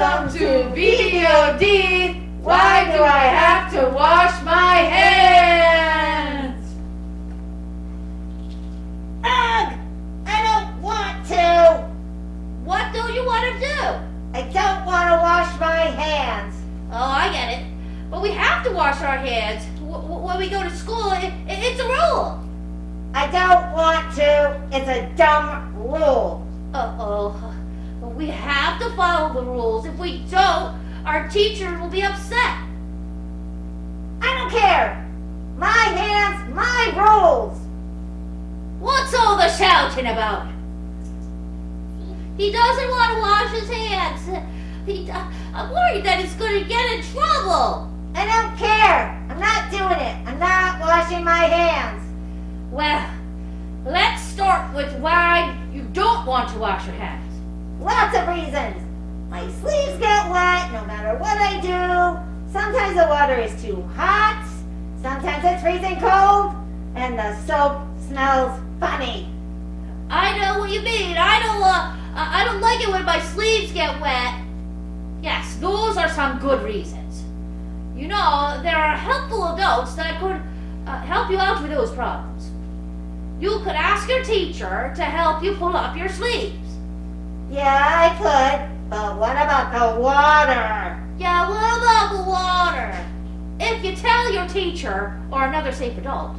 Welcome to BBOD. Why do I have to wash my hands? Ugh! I don't want to! What do you want to do? I don't want to wash my hands. Oh, I get it. But we have to wash our hands w- when we go to school. It, it, it's a rule. I don't want to. It's a dumb rule. Uh-oh. We have to follow the rules. If we don't, our teacher will be upset. I don't care. My hands, my rules. What's all the shouting about? He doesn't want to wash his hands. He, I'm worried that he's going to get in trouble. I don't care. I'm not doing it. I'm not washing my hands. Well, let's start with why you don't want to wash your hands. Lots of reasons. My sleeves get wet no matter what I do. Sometimes the water is too hot. Sometimes it's freezing cold. And the soap smells funny. I know what you mean. I don't uh, I don't like it when my sleeves get wet. Yes, those are some good reasons. You know, there are helpful adults that could uh, help you out with those problems. You could ask your teacher to help you pull up your sleeves. Yeah, I could. But what about the water? Yeah, what about the water? If you tell your teacher or another safe adult,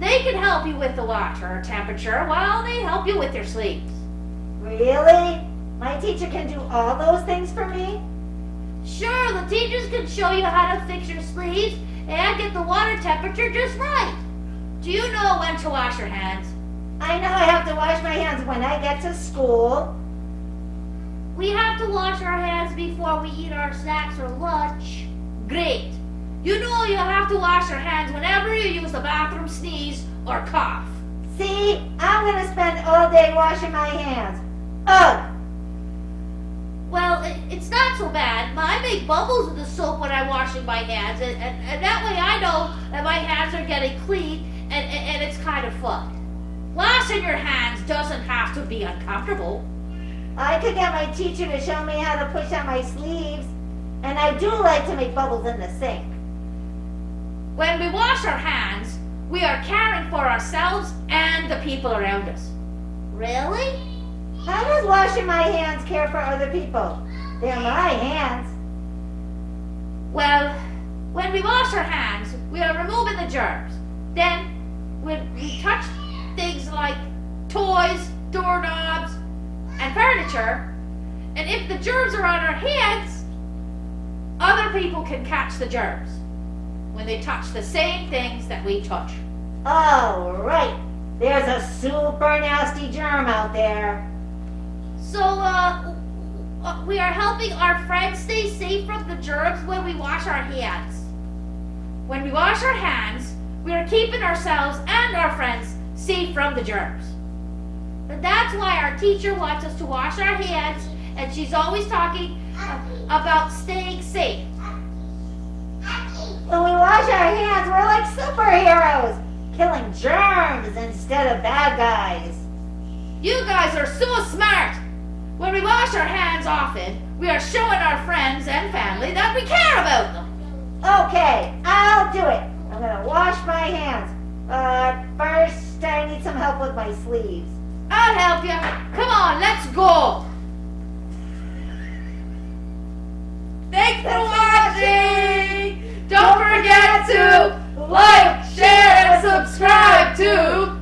they can help you with the water temperature while they help you with your sleeves. Really? My teacher can do all those things for me? Sure, the teachers can show you how to fix your sleeves and get the water temperature just right. Do you know when to wash your hands? I know I have to wash my hands when I get to school. We have to wash our hands before we eat our snacks or lunch. Great. You know you have to wash your hands whenever you use the bathroom, sneeze, or cough. See, I'm gonna spend all day washing my hands. Ugh! Well, it, it's not so bad. I make bubbles in the soap when I'm washing my hands, and, and, and that way I know that my hands are getting clean, and, and, and it's kind of fun. Washing your hands doesn't have to be uncomfortable. I could get my teacher to show me how to push on my sleeves. And I do like to make bubbles in the sink. When we wash our hands, we are caring for ourselves and the people around us. Really? How does washing my hands care for other people? They're my hands. Well, when we wash our hands, we are removing the germs. Then, when we touch things like toys, door doorknobs, and furniture, and if the germs are on our hands, other people can catch the germs when they touch the same things that we touch. Oh, right. There's a super nasty germ out there. So, uh, uh, we are helping our friends stay safe from the germs when we wash our hands. When we wash our hands, we are keeping ourselves and our friends safe from the germs. And that's why our teacher wants us to wash our hands, and she's always talking about staying safe. When we wash our hands, we're like superheroes, killing germs instead of bad guys. You guys are so smart! When we wash our hands often, we are showing our friends and family that we care about them. Okay, I'll do it. I'm gonna wash my hands. But first, I need some help with my sleeves. I'll help you. Come on, let's go. Thanks for watching. Don't forget to like, share, and subscribe to